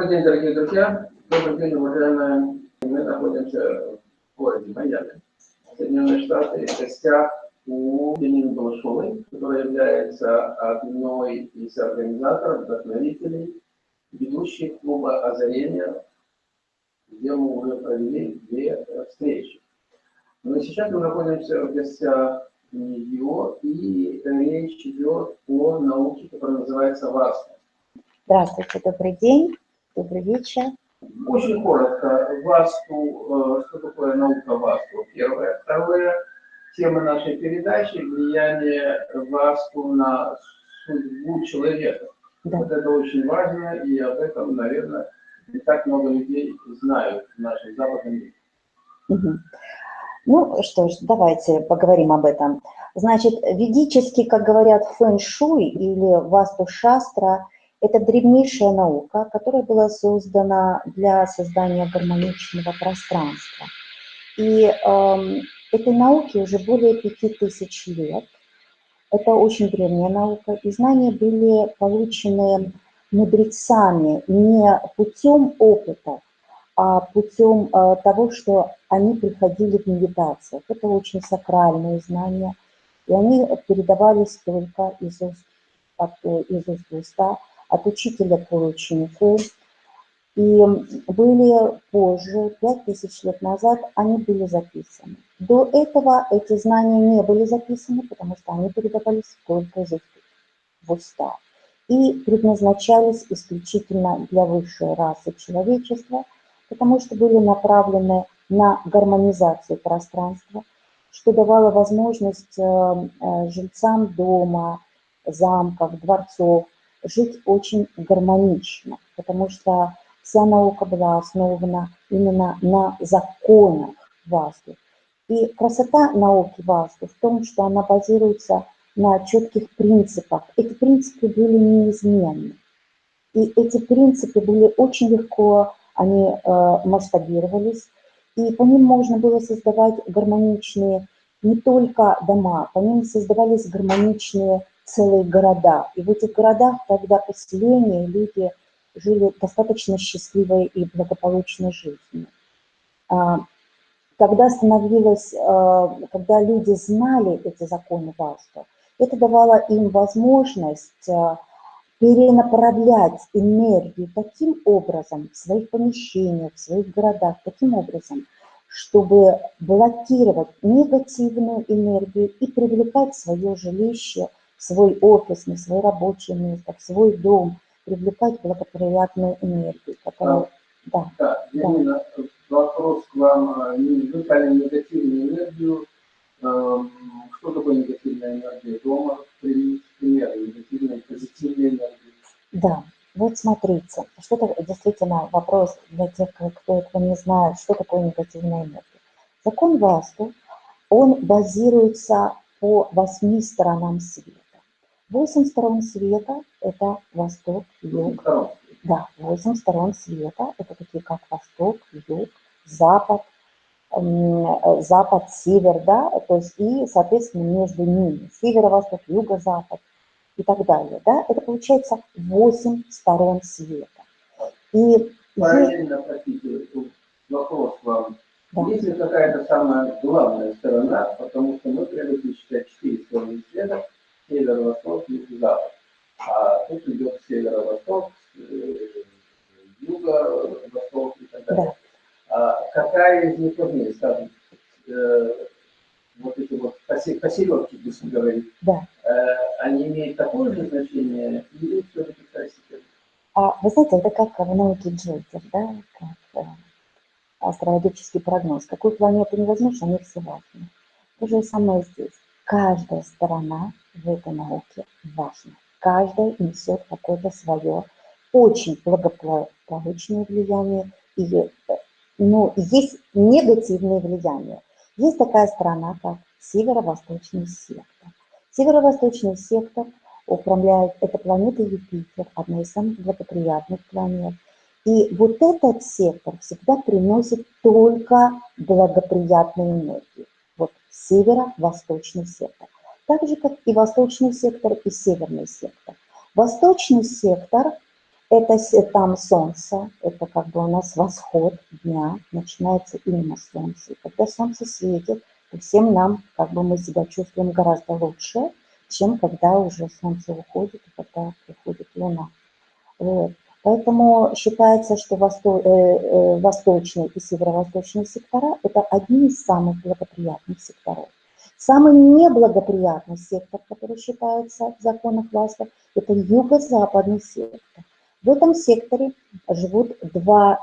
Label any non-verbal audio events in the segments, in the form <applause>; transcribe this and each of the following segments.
Добрый день, дорогие друзья. Добрый день, уважаемые. Мы находимся в городе Майами, Соединенные Штаты, в гостях у Ленина Балашовой, которая является одной из организаторов, вдохновителей, ведущих клуба «Озарение», где мы уже провели две встречи. Но сейчас мы находимся в гостях нее, и речь идет о науке, которая называется ВАСТа. Здравствуйте, добрый день, добрый вечер. Очень коротко, ВАСТу, э, что такое наука ВАСТу, первое. Второе, тема нашей передачи – влияние ВАСТу на судьбу человека. Да. Вот это очень важно, и об этом, наверное, не так много людей знают в нашем западном мире. Угу. Ну что ж, давайте поговорим об этом. Значит, ведически, как говорят, фэн-шуй или васту-шастра – это древнейшая наука, которая была создана для создания гармоничного пространства. И э, этой науке уже более пяти тысяч лет. Это очень древняя наука, и знания были получены мудрецами не путем опыта, а путем э, того, что они приходили в медитациях. Это очень сакральные знания, и они передавались только из уст, от, из уст в уста, от учителя к ученику. И были позже, пять тысяч лет назад, они были записаны. До этого эти знания не были записаны, потому что они передавались только уст в уста. И предназначались исключительно для высшей расы человечества, потому что были направлены на гармонизацию пространства, что давало возможность э, э, жильцам дома, замков, дворцов жить очень гармонично, потому что вся наука была основана именно на законах Васту. И красота науки Васту в том, что она базируется на четких принципах. Эти принципы были неизменны. И эти принципы были очень легко, они э, масштабировались, и по ним можно было создавать гармоничные не только дома, по ним создавались гармоничные целые города. И в этих городах тогда поселения люди жили достаточно счастливой и благополучной жизнью. А, когда становилось, а, когда люди знали эти законы Васту, это давало им возможность а, перенаправлять энергию таким образом в своих помещениях, в своих городах, таким образом, чтобы блокировать негативную энергию и привлекать в свое жилище – свой офис, на свое рабочее место, в свой дом, привлекать благоприятную энергию, которая... Да, да, да. Именно вопрос к вам. Вы сказали негативную энергию. Эм, что такое негативная энергия дома? Пример негативной, позитивной энергии. Да, вот смотрите, что это действительно вопрос для тех, кто этого не знает, что такое негативная энергия. Закон Васту, он базируется по восьми сторонам света. Восемь сторон света – это восток, юг. Да, восемь сторон света – это такие как восток, юг, запад, э, запад, север, да, то есть и, соответственно, между ними северо-восток, юго-запад и так далее, да, это получается восемь сторон света. И Параллельно, простите, вопрос вам. Да. Есть ли какая-то самая главная сторона, потому что мы привыкли считать четыре стороны света – северо-восток, юг-запад. А тут идет северо-восток, э, юго-восток и так далее. Да. А какая из них важнее, скажем, э, вот эти вот поселки, если говорить, да. э, они имеют такое же значение или все-таки второстепенно? А, вы знаете, это как в науке Джокер, да, как астрологический прогноз. Какую планету не возьмешь, они все важны. То же самое здесь. Каждая сторона в этой науке важно. Каждая несет какое-то свое очень благополучное влияние и ну, есть негативные влияния. Есть такая страна, как северо-восточный сектор. Северо-восточный сектор управляет, это планета Юпитер, одна из самых благоприятных планет. И вот этот сектор всегда приносит только благоприятную энергию. Вот северо-восточный сектор так же, как и восточный сектор и северный сектор. Восточный сектор Это там солнце, это как бы у нас восход дня, начинается именно солнце. Когда солнце светит, то всем нам, как бы мы себя чувствуем гораздо лучше, чем когда уже солнце уходит и когда приходит луна. Вот. Поэтому считается, что восто- э, э, восточный и северо-восточный сектора – это одни из самых благоприятных секторов. Самый неблагоприятный сектор, который считается в законах Васта, это юго-западный сектор. В этом секторе живут два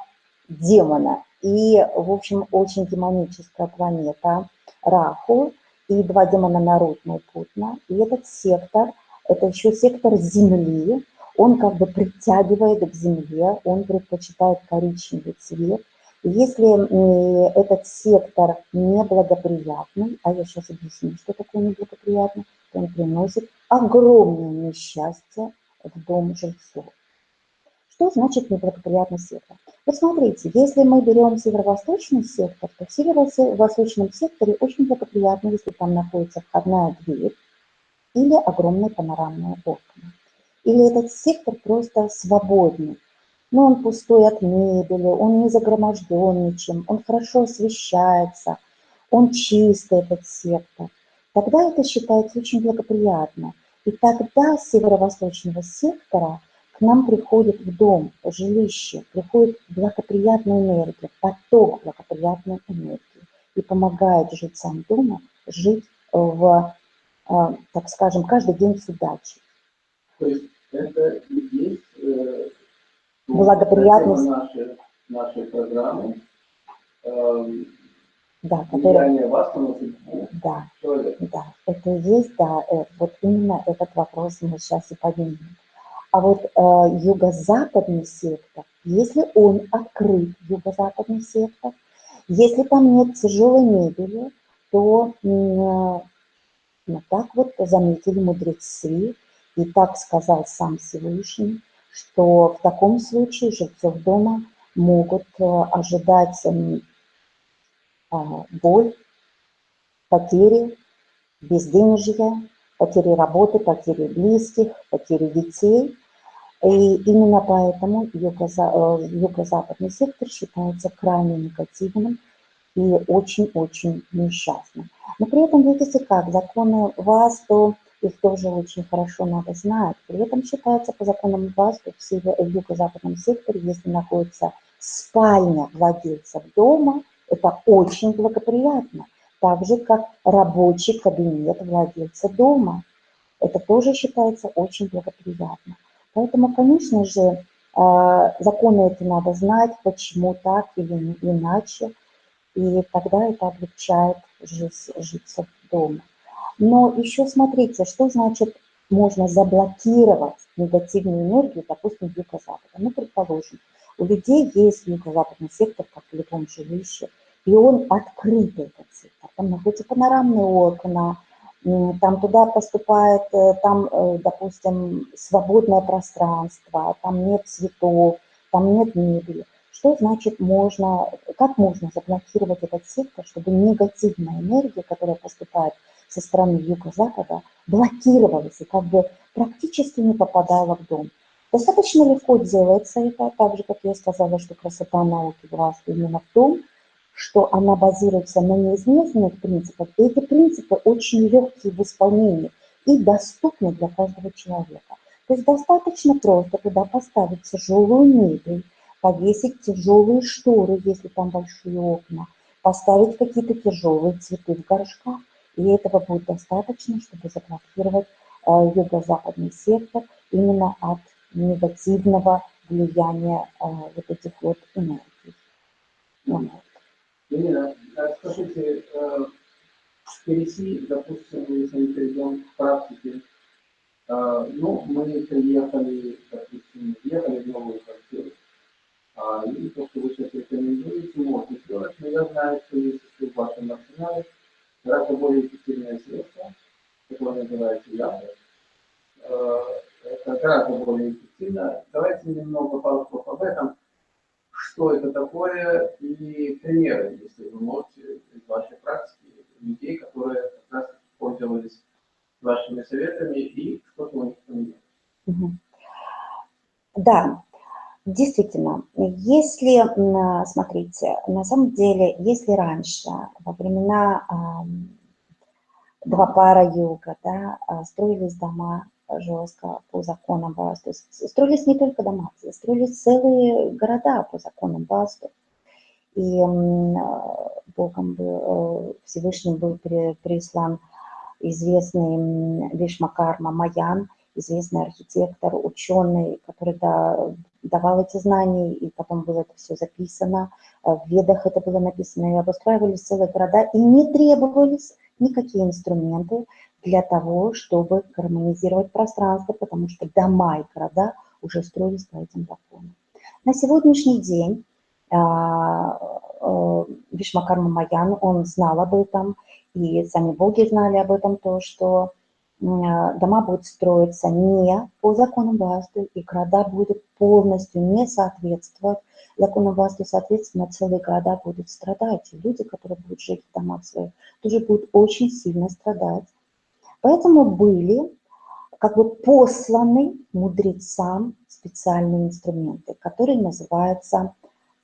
демона. И, в общем, очень демоническая планета Раху и два демона Нарутна и Путна. И этот сектор, это еще сектор Земли, он как бы притягивает к Земле, он предпочитает коричневый цвет. Если этот сектор неблагоприятный, а я сейчас объясню, что такое неблагоприятный, то он приносит огромное несчастье в дом жильцов. Что значит неблагоприятный сектор? Вот смотрите, если мы берем северо-восточный сектор, то в северо-восточном секторе очень благоприятно, если там находится входная дверь или огромные панорамные окна. Или этот сектор просто свободный, но он пустой от мебели, он не загроможден ничем, он хорошо освещается, он чистый, этот сектор. Тогда это считается очень благоприятно. И тогда с северо-восточного сектора к нам приходит в дом, в жилище, приходит благоприятная энергия, поток благоприятной энергии и помогает жильцам дома жить в, э, так скажем, каждый день с удачей. То есть это и есть э, Благоприятность. нашей, нашей программы. эм, Да, которая, вас на судьбу да, да, это есть, да, э, вот именно этот вопрос мы сейчас и поднимем. А вот э, юго-западный сектор, если он открыт, юго-западный сектор, если там нет тяжелой мебели, то э, так вот заметили мудрецы, и так сказал сам Всевышний, что в таком случае жильцов дома могут э, ожидать м, а, боль, потери, безденежья, потери работы, потери близких, потери детей. И именно поэтому э, юго-западный сектор считается крайне негативным и очень-очень несчастным. Но при этом, видите как, законы ВАСТу, их тоже очень хорошо надо знать. При этом считается по законам ВАСТу в, в юго-западном секторе, если находится спальня владельцев дома, это очень благоприятно. Так же, как рабочий кабинет владельца дома. Это тоже считается очень благоприятно. Поэтому, конечно же, а, законы эти надо знать, почему так или иначе, и тогда это облегчает жизнь жильцов дома. Но еще смотрите, что значит можно заблокировать негативную энергию, допустим, юго-запада. Ну, предположим, у людей есть юго-западный сектор, как в любом жилище, и он открытый, этот сектор. Там находятся панорамные окна, там туда поступает, э, там, э, допустим, свободное пространство, там нет цветов, там нет мебели. Что значит можно, как можно заблокировать этот сектор, чтобы негативная энергия, которая поступает со стороны юго-запада, блокировалась и как бы практически не попадала в дом. Достаточно легко делается это, так же, как я сказала, что красота науки власть именно в том, что она базируется на неизменных принципах, и эти принципы очень легкие в исполнении и доступны для каждого человека. То есть достаточно просто туда поставить тяжелую мебель, повесить тяжелые шторы, если там большие окна, поставить какие-то тяжелые цветы в горшках, и этого будет достаточно, чтобы заблокировать э, юго-западный сектор именно от негативного влияния э, вот этих вот энергий. Вот. Ирина, а скажите, э, перейти, допустим, если мы перейдем к практике, ну, мы приехали, допустим, въехали в новую квартиру, а, и то, что вы сейчас рекомендуете, можно сделать, но я знаю, что есть в вашем арсенале гораздо более эффективное средство, которое называется Яндекс. Э, Это гораздо более эффективно. Давайте немного пару об этом что это такое и примеры, если вы можете из вашей практики, людей, которые как раз пользовались вашими советами и что-то у них поменялось. Да, Действительно, если, смотрите, на самом деле, если раньше, во времена два пара юга, да, а, строились дома жестко по законам Васту, строились не только дома, строились целые города по законам Васту. И Богом был, э, Всевышним был прислан известный Вишмакарма Маян, известный архитектор, ученый, который да, давал эти знания, и потом было это все записано, э, в ведах это было написано, и обустраивались целые города, и не требовались никакие инструменты для того, чтобы гармонизировать пространство, потому что дома и города уже строились по этим законам. На сегодняшний день а, э, Вишмакарма Маян, он знал об этом, и сами боги знали об этом, то, что дома будут строиться не по закону Васту, и города будут полностью не соответствовать закону Васту, соответственно, целые города будут страдать. И люди, которые будут жить в домах своих, тоже будут очень сильно страдать. Поэтому были как бы посланы мудрецам специальные инструменты, которые называются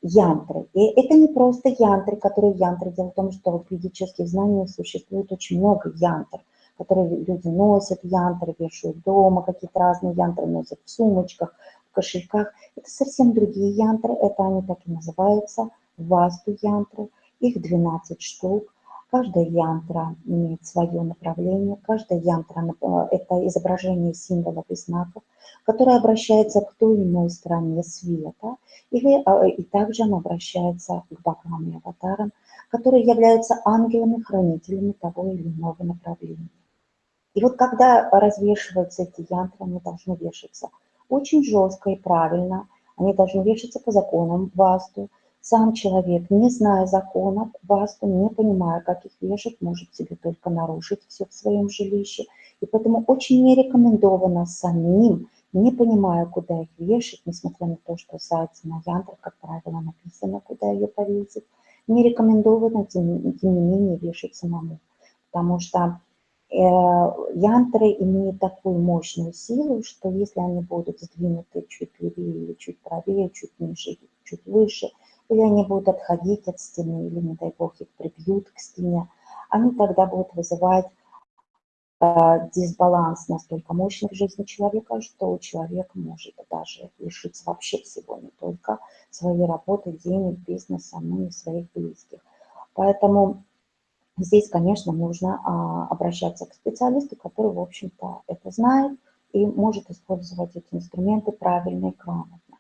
янтры. И это не просто янтры, которые янтры. Дело в том, что в ведических знаниях существует очень много янтр – которые люди носят, янтры вешают дома, какие-то разные янтры носят в сумочках, в кошельках. Это совсем другие янтры, это они так и называются, васту янтры. Их 12 штук. Каждая янтра имеет свое направление, каждая янтра – это изображение символов и знаков, которое обращается к той или иной стороне света, или, а, и также оно обращается к богам и аватарам, которые являются ангелами-хранителями того или иного направления. И вот когда развешиваются эти янтры, они должны вешаться очень жестко и правильно, они должны вешаться по законам васту. Сам человек, не зная законов васту, не понимая, как их вешать, может себе только нарушить все в своем жилище. И поэтому очень не рекомендовано самим, не понимая, куда их вешать, несмотря на то, что сайт на янтрах, как правило, написано, куда ее повесить, не рекомендовано, тем, тем не менее, вешать самому. Потому что янтры имеют такую мощную силу, что если они будут сдвинуты чуть левее или чуть правее, чуть ниже, чуть выше, или они будут отходить от стены, или, не дай бог, их прибьют к стене, они тогда будут вызывать э, дисбаланс настолько мощный в жизни человека, что человек может даже лишиться вообще всего, не только своей работы, денег, бизнеса, но и своих близких. Поэтому Здесь, конечно, нужно а, обращаться к специалисту, который, в общем-то, это знает и может использовать эти инструменты правильно и грамотно.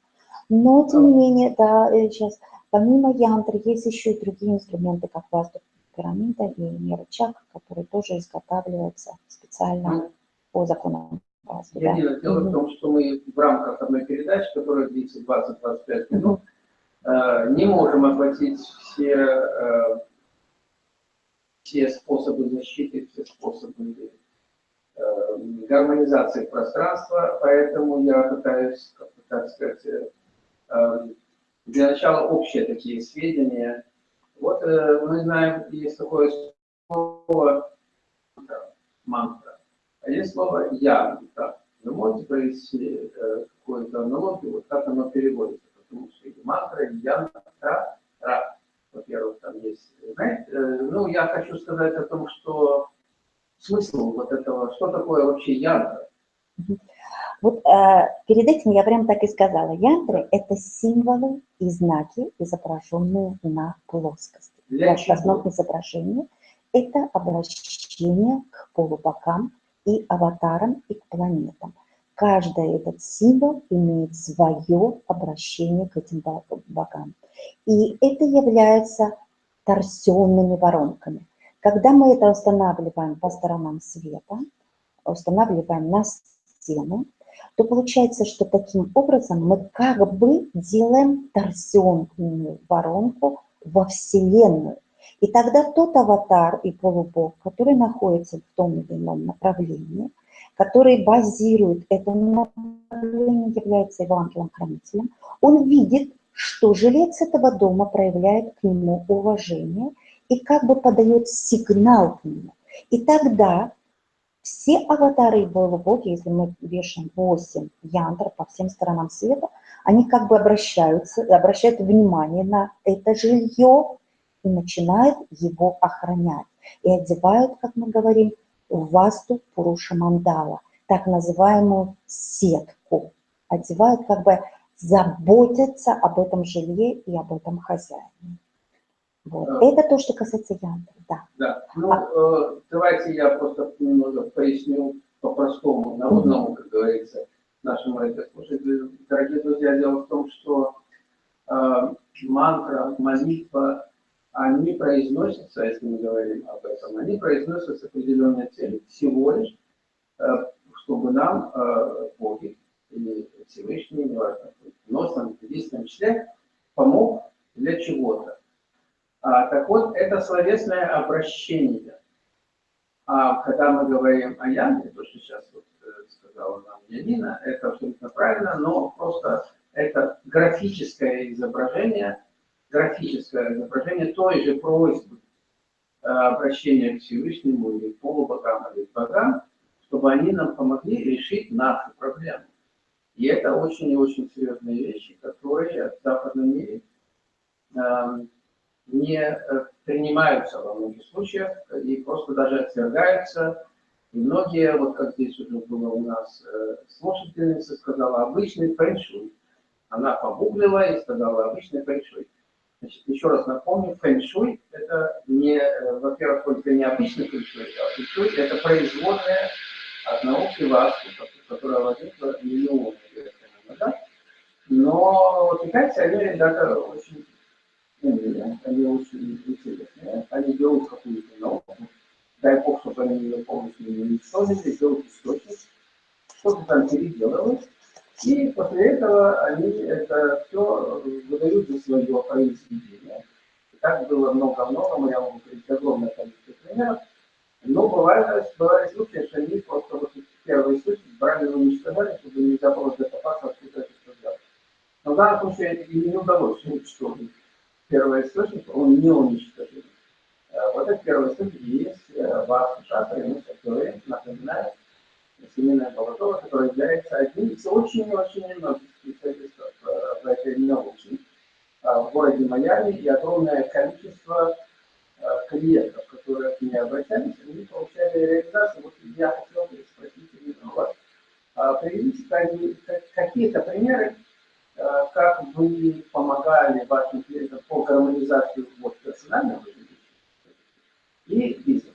Но, тем не менее, да, сейчас, помимо янтры, есть еще и другие инструменты, как васту пирамида и мера чак, которые тоже изготавливаются специально по законам васту. Да. Дело в том, что мы в рамках одной передачи, которая длится 20-25 минут, э, не можем охватить все э, все способы защиты, все способы э, гармонизации пространства, поэтому я пытаюсь, как так сказать, э, для начала общие такие сведения. Вот э, мы знаем, есть такое слово мантра, а есть слово янтра. Вы можете провести э, какую-то аналогию, вот как оно переводится, потому что и мантра, и янтра, ра во-первых, там есть, знаете, э, ну, я хочу сказать о том, что смысл вот этого, что такое вообще янтра? Вот э, перед этим я прям так и сказала. Янтры – это символы и знаки, изображенные на плоскости. Для в основном изображение – это обращение к полубокам и аватарам и к планетам. Каждый этот символ имеет свое обращение к этим богам. И это является торсионными воронками. Когда мы это устанавливаем по сторонам света, устанавливаем на стену, то получается, что таким образом мы как бы делаем торсионную воронку во Вселенную. И тогда тот аватар и полубог, который находится в том или ином направлении, который базирует это направление, является его ангелом-хранителем, он видит что жилец этого дома проявляет к нему уважение и как бы подает сигнал к нему. И тогда Все аватары Боги, если мы вешаем 8 янтров по всем сторонам света, они как бы обращаются, обращают внимание на это жилье и начинают его охранять. И одевают, как мы говорим, васту Пуруша Мандала, так называемую сетку. Одевают, как бы заботятся об этом жилье и об этом хозяине. Вот. Да. Это то, что касается янтры, да. Да, ну а... э, давайте я просто немного поясню по-простому, народному, как говорится, нашим радиослушателям. Дорогие друзья, дело в том, что э, мантра, молитва, они произносятся, если мы говорим об этом, они произносятся с определенной целью, всего лишь, э, чтобы нам э, боги или Всевышний, неважно, носом, единственном числе, помог для чего-то. А, так вот, это словесное обращение. А когда мы говорим о Янге, то, что сейчас вот, э, сказала нам Янина, это абсолютно правильно, но просто это графическое изображение, графическое изображение той же просьбы э, обращения к Всевышнему или к полубогам, или к богам, чтобы они нам помогли решить наши проблемы. И это очень и очень серьезные вещи, которые в западном мире эм, не э, принимаются во многих случаях и просто даже отвергаются. И многие, вот как здесь уже было у нас э, слушательница, сказала обычный фэншуй. Она погуглила и сказала обычный фэншуй. Значит, еще раз напомню, фэншуй это не, э, во-первых, только не обычный фэншуй, а фэншуй это производная от науки васту, которая возникла миллионы лет назад. Но китайцы, они ребята очень умные, они очень интересные. Они берут какую-то науку, дай бог, чтобы они ее полностью не уничтожили, берут источник, что-то там переделывают, и после этого они это все выдают за свое произведение. И так было много-много, я могу говорить огромное количество примеров, но бывает, бывали случаи, что они просто вот первый источник брали и уничтожали, чтобы нельзя было докопаться, откуда это взялось. Но в данном случае им не удалось уничтожить первый источник, он не уничтожен. Э, вот этот первый источник есть э, ваш шатр, который напоминает семейное положение, которое является одним из очень-очень немногих специалистов в этой науке в городе Майами и огромное количество э, клиентов, которые к ней обращались, они получали реализацию. Вот я хотел бы спросить у вас, приведите какие-то примеры Э, как вы помогали вашим клиентам по гармонизации вот, персонального и бизнеса.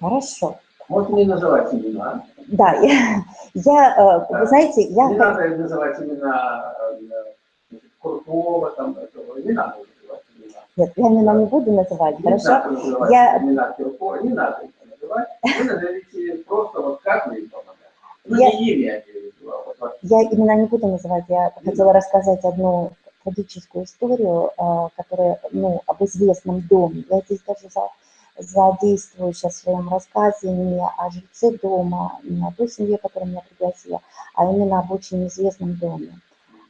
Хорошо. Можно не называть имена. Да, я, я э, вы знаете, я... Не надо называть имена э, Крутого, там, этого, не надо называть имена. Нет, я имена не буду называть, не хорошо? Надо называть я... имена Киркова, не надо их называть. Вы назовите просто вот как вы им помогаете. Ну, я... не имя, я именно не буду называть, я хотела рассказать одну трагическую историю, а, которая, ну, об известном доме. Я здесь даже за, задействую сейчас в своем рассказе не о жильце дома, не о той семье, которая меня пригласила, а именно об очень известном доме.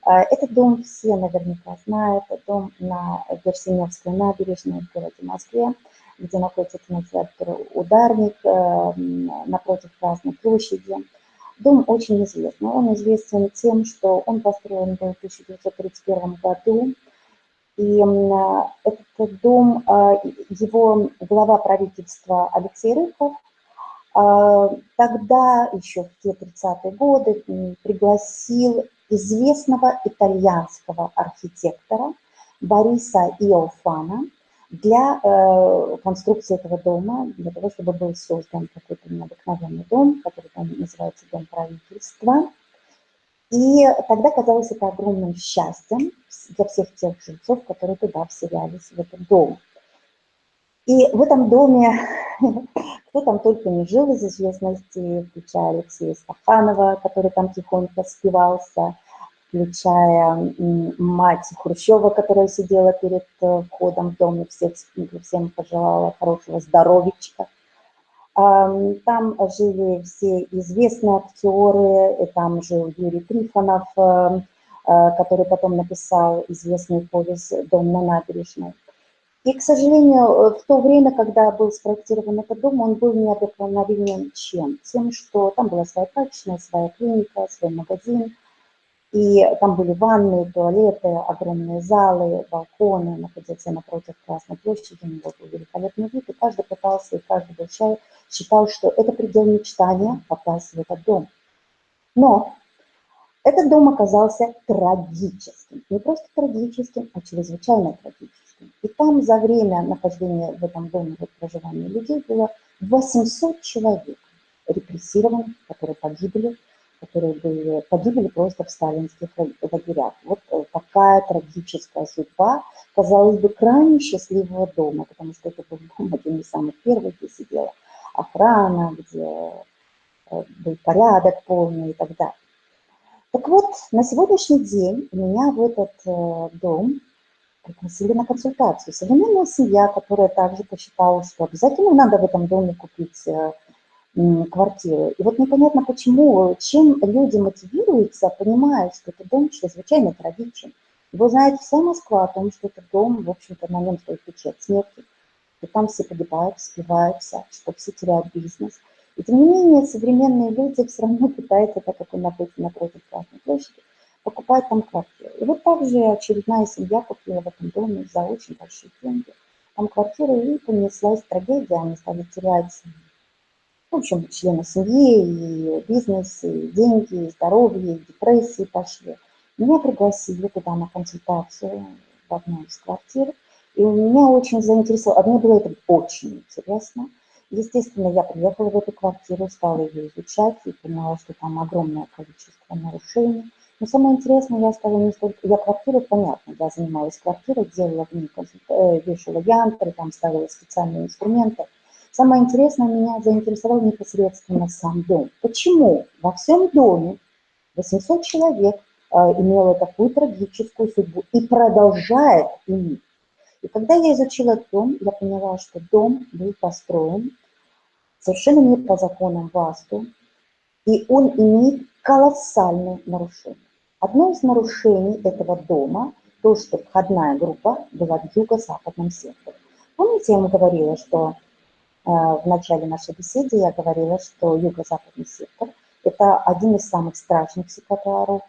А, этот дом все наверняка знают, это дом на Берсеневской набережной в городе Москве, где находится кинотеатр «Ударник», э, напротив Красной площади. Дом очень известный. Он известен тем, что он построен был в 1931 году. И этот дом, а, его глава правительства Алексей Рыков, а, тогда, еще в те 30-е годы, пригласил известного итальянского архитектора Бориса Иофана – для э, конструкции этого дома, для того, чтобы был создан какой-то необыкновенный дом, который там называется Дом правительства. И тогда казалось это огромным счастьем для всех тех жильцов, которые туда вселялись, в этот дом. И в этом доме, <laughs> кто там только не жил из известности, включая Алексея Стаханова, который там тихонько спивался, включая мать Хрущева, которая сидела перед э, входом в дом и всех, всем пожелала хорошего здоровичка. Там жили все известные актеры, и там жил Юрий Трифонов, э, э, который потом написал известный повесть «Дом на набережной». И, к сожалению, э, в то время, когда был спроектирован этот дом, он был необыкновенен чем? Тем, что там была своя прачечная, своя клиника, свой магазин, и там были ванны, туалеты, огромные залы, балконы, находился напротив Красной площади, у него был великолепный вид, и каждый пытался, и каждый был считал, что это предел мечтания попасть в этот дом. Но этот дом оказался трагическим. Не просто трагическим, а чрезвычайно трагическим. И там за время нахождения в этом доме, в проживания людей было 800 человек репрессированных, которые погибли, которые были, погибли просто в сталинских лагерях. Вот э, такая трагическая судьба, казалось бы, крайне счастливого дома, потому что это был дом один из самых первых, где сидела охрана, где э, был порядок полный и так далее. Так вот, на сегодняшний день меня в этот э, дом пригласили на консультацию. Современная семья, которая также посчитала, что обязательно надо в этом доме купить квартиру. И вот непонятно почему, чем люди мотивируются, понимая, что этот дом чрезвычайно трагичен. Его знает вся Москва о том, что этот дом, в общем-то, на нем стоит печать смерти. И там все погибают, спиваются, что все теряют бизнес. И тем не менее, современные люди все равно <laughs> пытаются, так как он находится напротив Красной площади, покупать там квартиру. И вот также очередная семья купила в этом доме за очень большие деньги там квартиру, и понеслась трагедия, они стали терять, в общем, члены семьи, и бизнес, и деньги, и здоровье, и депрессии пошли. Меня пригласили туда на консультацию в одну из квартир, и меня очень заинтересовало, а мне было это очень интересно – Естественно, я приехала в эту квартиру, стала ее изучать и поняла, что там огромное количество нарушений. Но самое интересное, я стала не столько... Я квартиру, понятно, я занималась квартирой, делала в ней, э, вешала янтры, там ставила специальные инструменты. Самое интересное, меня заинтересовал непосредственно сам дом. Почему во всем доме 800 человек э, имело такую трагическую судьбу и продолжает иметь? И когда я изучила дом, я поняла, что дом был построен совершенно не по законам ВАСТу, и он имеет колоссальные нарушения. Одно из нарушений этого дома – то, что входная группа была в юго-западном секторе. Помните, я вам говорила, что в начале нашей беседы я говорила, что юго-западный сектор – это один из самых страшных секторов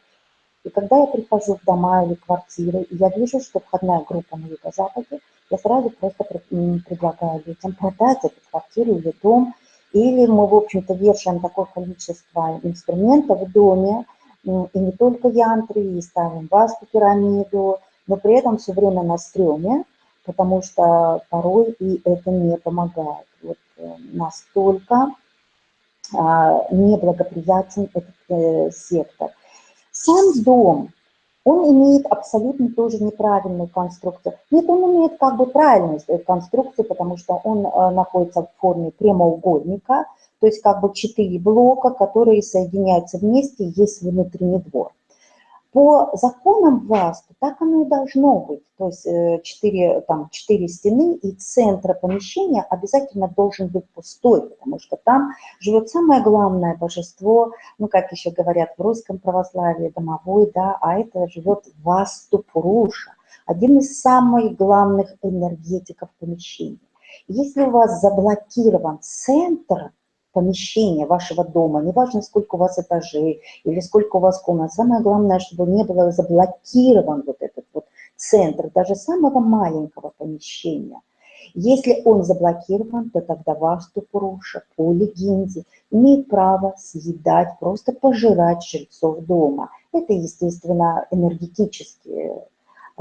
и когда я прихожу в дома или квартиры, и я вижу, что входная группа на юго-западе, я сразу просто предлагаю людям продать эту квартиру или дом, или мы, в общем-то, вешаем такое количество инструментов в доме, и не только янтры, и ставим васту пирамиду, но при этом все время на стреме, потому что порой и это не помогает. Вот э, настолько а, неблагоприятен этот э, сектор. Сам дом, он имеет абсолютно тоже неправильную конструкцию. Нет, он имеет как бы правильную конструкцию, потому что он э, находится в форме прямоугольника, то есть как бы четыре блока, которые соединяются вместе, есть внутренний двор. По законам власти так оно и должно быть. То есть э, четыре, там, четыре стены и центр помещения обязательно должен быть пустой, потому что там живет самое главное божество, ну, как еще говорят в русском православии, домовой, да, а это живет Васту Пуруша, один из самых главных энергетиков помещения. Если у вас заблокирован центр, помещения вашего дома, неважно, сколько у вас этажей или сколько у вас комнат, самое главное, чтобы не было заблокирован вот этот вот центр, даже самого маленького помещения. Если он заблокирован, то тогда ваш Тупуруша по легенде имеет право съедать, просто пожирать жильцов дома. Это, естественно, энергетические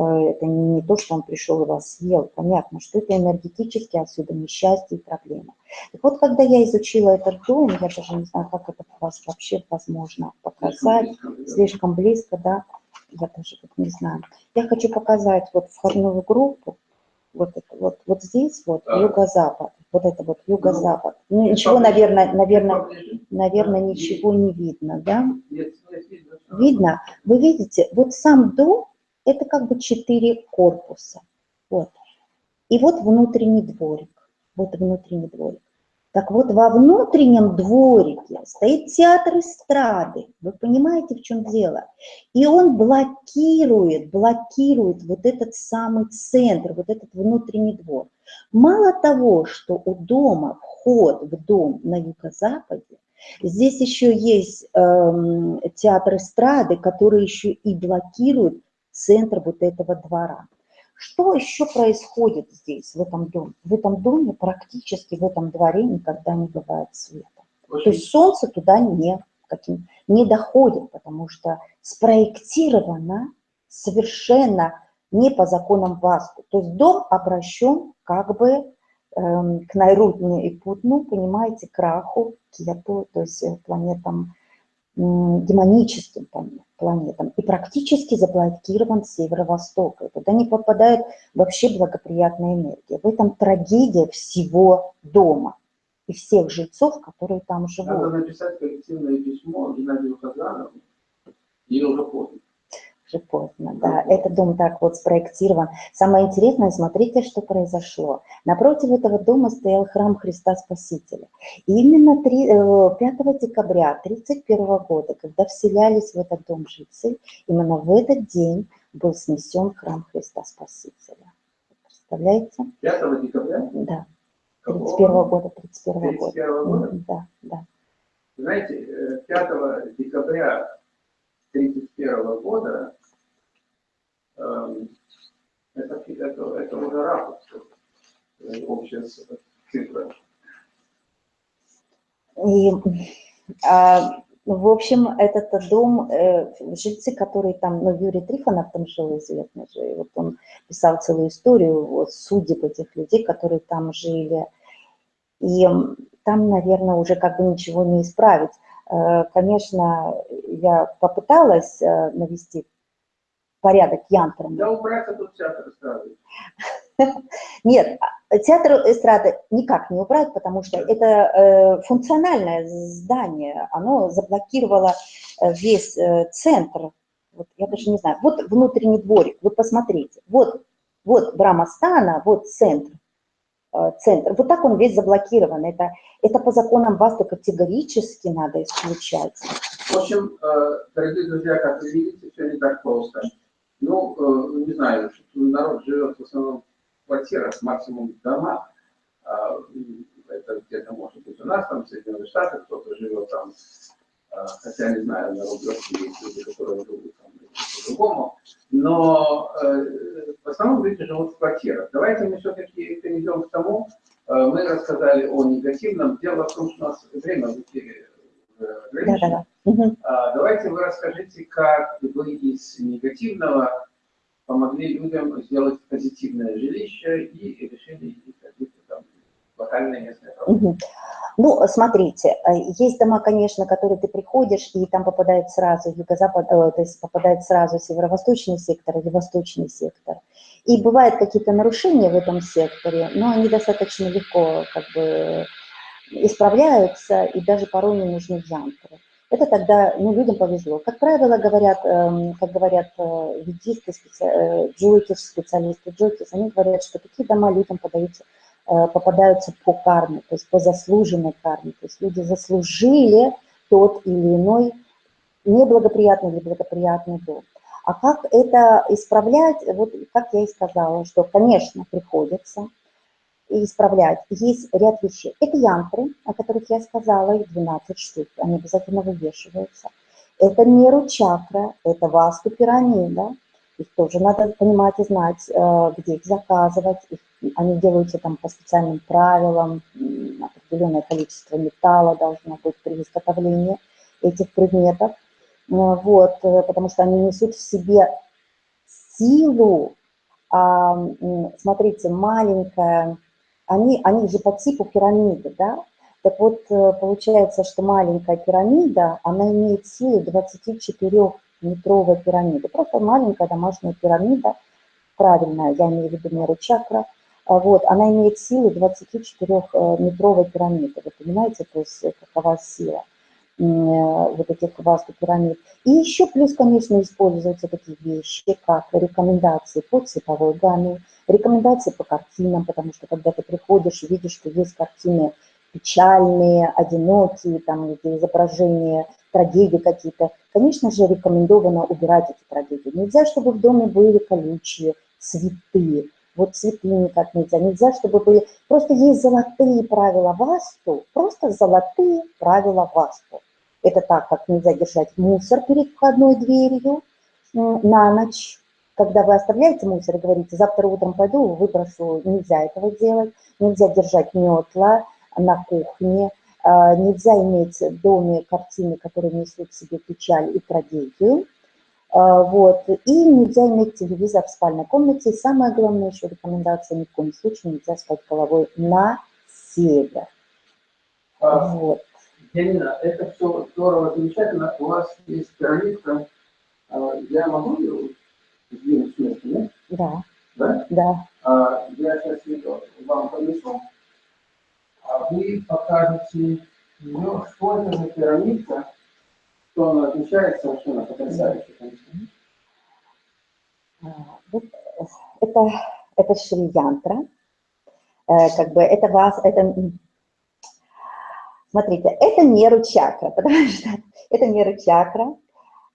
это не то, что он пришел и вас съел. Понятно, что это энергетически отсюда несчастье и проблема. Так вот, когда я изучила этот дом, я даже не знаю, как это у вас вообще возможно показать. Слишком близко, да? Я даже вот не знаю. Я хочу показать вот входную группу. Вот это вот, вот здесь вот юго-запад. Вот это вот юго-запад. Ну, ну ничего, наверное, наверное, наверное, ничего не видно, да? Видно? Вы видите, вот сам дом, это как бы четыре корпуса. Вот. И вот внутренний дворик. Вот внутренний дворик. Так вот, во внутреннем дворике стоит театр эстрады. Вы понимаете, в чем дело? И он блокирует, блокирует вот этот самый центр, вот этот внутренний двор. Мало того, что у дома вход в дом на юго-западе, здесь еще есть э, театр эстрады, который еще и блокирует центр вот этого двора. Что еще происходит здесь, в этом доме? В этом доме практически, в этом дворе никогда не бывает света. Очень... То есть солнце туда не, каким, не доходит, потому что спроектировано совершенно не по законам Васту. То есть дом обращен как бы эм, к Найрутне и Путну, понимаете, к Раху, Кету, то есть э, планетам демоническим планетам и практически заблокирован с северо-востока. И туда не попадает вообще благоприятная энергия. В этом трагедия всего дома и всех жильцов, которые там живут. Надо написать коллективное письмо Геннадию Казанову, или уже поздно поздно, да. Этот дом так вот спроектирован. Самое интересное, смотрите, что произошло. Напротив этого дома стоял храм Христа Спасителя. И именно 3, 5 э, декабря 1931 года, когда вселялись в этот дом жильцы, именно в этот день был снесен храм Христа Спасителя. Представляете? 5 декабря? Да. 31 -го года, 31 -го 31 -го года? Да, да. Знаете, 5 э, декабря 1931 года это, это, это уже э, общая цифра. И, а, в общем, этот дом, э, жильцы, которые там, ну, Юрий Трифонов там жил, известный же, и вот он писал целую историю вот, судеб этих людей, которые там жили. И там, наверное, уже как бы ничего не исправить. Э, конечно, я попыталась навести порядок янтрами. Да убрать тут театр эстрады. <laughs> Нет, театр эстрады никак не убрать, потому что это э, функциональное здание, оно заблокировало э, весь э, центр. Вот, я даже не знаю, вот внутренний дворик, вы посмотрите, вот, вот Брамастана, вот центр, центр, вот так он весь заблокирован, это, это по законам ВАСТу категорически надо исключать. В общем, дорогие друзья, как вы видите, все не так просто. Ну, э, не знаю, народ живет в основном в квартирах, максимум в домах. А, это где-то может быть у нас, там, в Соединенных Штатах, кто-то живет там, а, хотя не знаю, на Рублевке есть люди, которые живут там по-другому. Но э, в основном люди живут в квартирах. Давайте мы все-таки перейдем к тому, э, мы рассказали о негативном. Дело в том, что у нас время в эфире ограничено. Угу. Давайте вы расскажите, как вы из негативного помогли людям сделать позитивное жилище и решили какие-то там локальные местные проблемы. Угу. Ну, смотрите, э, есть дома, конечно, которые ты приходишь, и там попадает сразу юго-запад, э, то есть попадает сразу северо-восточный сектор или восточный сектор. И бывают какие-то нарушения в этом секторе, но они достаточно легко как бы исправляются, и даже порой не нужны джамперы это тогда ну, людям повезло. Как правило, говорят, э, как говорят э, ведисты, специ... э, джойкис, специалисты джойкис, они говорят, что такие дома людям подаются, э, попадаются по карме, то есть по заслуженной карме. То есть люди заслужили тот или иной неблагоприятный или благоприятный дом. А как это исправлять? Вот как я и сказала, что, конечно, приходится, исправлять. Есть ряд вещей. Это янтры, о которых я сказала, их 12 штук, они обязательно вывешиваются. Это меру чакра, это васту пирамида, их тоже надо понимать и знать, э, где их заказывать. Их, они делаются там по специальным правилам, определенное количество металла должно быть при изготовлении этих предметов. Э, вот, э, потому что они несут в себе силу, а, смотрите, маленькая они, они же по типу пирамиды, да? Так вот, э, получается, что маленькая пирамида, она имеет силу 24-метровой пирамиды. Просто маленькая домашняя пирамида, правильная, я имею в виду меру чакра, а вот, она имеет силу 24-метровой пирамиды. Вы понимаете, то есть э, какова сила вот этих васту пирамид. И еще плюс, конечно, используются такие вещи, как рекомендации по цветовой гамме, рекомендации по картинам, потому что когда ты приходишь и видишь, что есть картины печальные, одинокие, там, изображения трагедии какие-то, конечно же, рекомендовано убирать эти трагедии. Нельзя, чтобы в доме были колючие цветы, вот цветы никак нельзя. Нельзя, чтобы были... Просто есть золотые правила васту, просто золотые правила васту. Это так, как нельзя держать мусор перед входной дверью на ночь. Когда вы оставляете мусор и говорите, завтра утром пойду, выброшу, нельзя этого делать. Нельзя держать метла на кухне, а, нельзя иметь в доме картины, которые несут в себе печаль и трагедию. А, вот. И нельзя иметь телевизор в спальной комнате. И самое главное еще рекомендация, ни в коем случае нельзя спать головой на север. А, вот. Янина, это все здорово, замечательно. У вас есть пирамидка. А, я могу ее нет? Да. Да? Да. А, я сейчас ее вам понесу. А вы покажете, ну, что это за пирамидка, что она отличается совершенно потрясающе, конечно. Вот это, это шри-янтра. Э, как бы это вас, это, смотрите, это меру чакра, <laughs> потому что это меру чакра,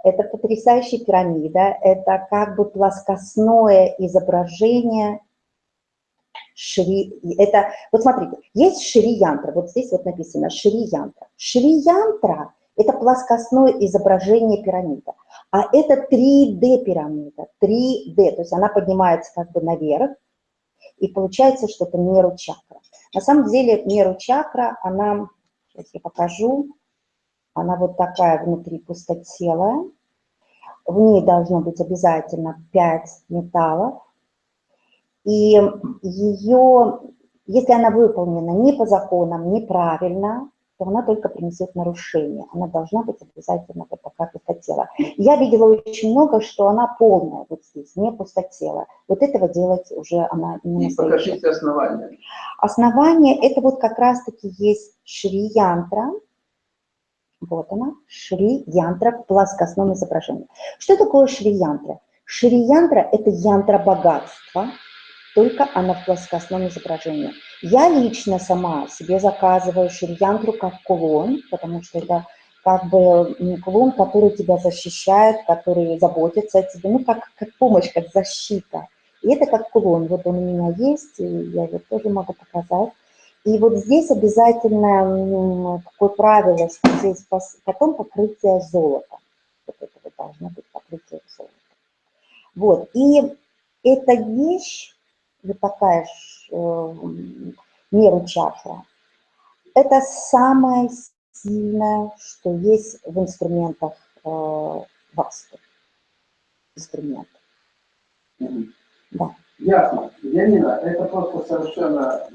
это потрясающая пирамида, это как бы плоскостное изображение Шри, это, вот смотрите, есть Шри-янтра, вот здесь вот написано Шри-янтра. Шри-янтра – это плоскостное изображение пирамиды, а это 3D пирамида, 3D, то есть она поднимается как бы наверх, и получается, что это меру чакра. На самом деле меру чакра, она, сейчас я покажу, она вот такая внутри пустотелая, в ней должно быть обязательно 5 металлов, и ее, если она выполнена не по законам, неправильно, то она только принесет нарушение. Она должна быть обязательно вот такая пустотела. Я видела очень много, что она полная вот здесь, не пустотела. Вот этого делать уже она не И покажите основание. Основание, это вот как раз-таки есть шри-янтра. Вот она, шри-янтра в плоскостном изображении. Что такое шри-янтра? Шри-янтра – это янтра богатства, только она в плоскостном изображении. Я лично сама себе заказываю ширьянтру как кулон, потому что это как бы кулон, который тебя защищает, который заботится о тебе, ну, как, как помощь, как защита. И это как кулон. Вот он у меня есть, и я его тоже могу показать. И вот здесь обязательно такое правило, что здесь потом покрытие золота. Вот это вот должно быть покрытие золота. Вот, и эта вещь, вот такая э, мера чакра. Это самое сильное, что есть в инструментах э, васту. Инструмент. Да. Ясно. Янина, это просто совершенно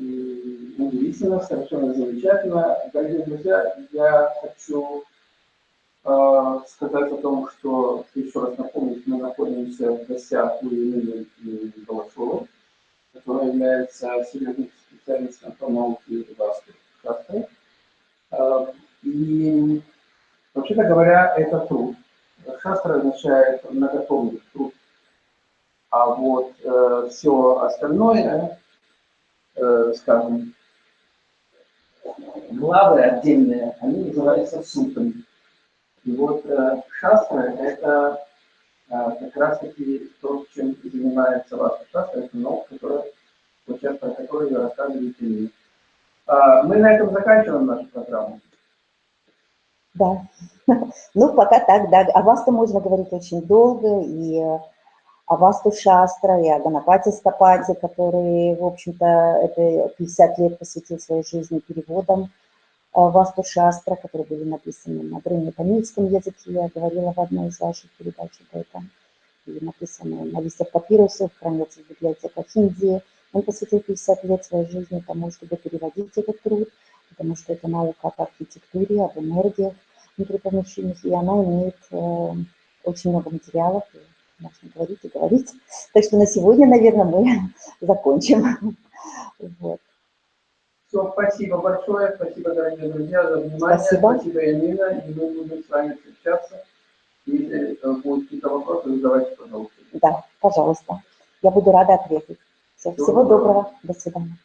удивительно, совершенно замечательно. Дорогие друзья, я хочу э, сказать о том, что, еще раз напомнить, мы находимся в гостях у Елены Балашовой которая является серьезным специалистом по науке шастры. А, и, вообще-то говоря, это труд. Шастра означает многотомный труд. А вот э, все остальное, э, скажем, главы отдельные, они называются сутами. И вот э, шастра – это а, как раз таки то, чем занимается ваша шастра, это наука, которая, про которую вы рассказываете мне. А, мы на этом заканчиваем нашу программу. Да. <laughs> Ну, пока так, да. О вас-то можно говорить очень долго, и о Васту Шастра, и о Ганапати Стапати, который, в общем-то, это 50 лет посвятил своей жизни переводам. Васту Шастра, которые были написаны на древнетамильском языке, я говорила в одной из ваших передач об этом, были написаны на листьях папирусов, хранятся в библиотеках Индии. Он посвятил 50 лет своей жизни тому, чтобы переводить этот труд, потому что это наука об архитектуре, об энергиях внутри помещений, и она имеет э, очень много материалов, можно говорить и говорить. Так что на сегодня, наверное, мы <laughs> закончим. Вот. Все, спасибо большое, спасибо, дорогие друзья, за внимание. Спасибо. Спасибо, Янина, и мы будем с вами встречаться. Если будут какие-то вопросы, задавайте, пожалуйста. Да, пожалуйста. Я буду рада ответить. Все, всего, всего доброго. доброго. До свидания.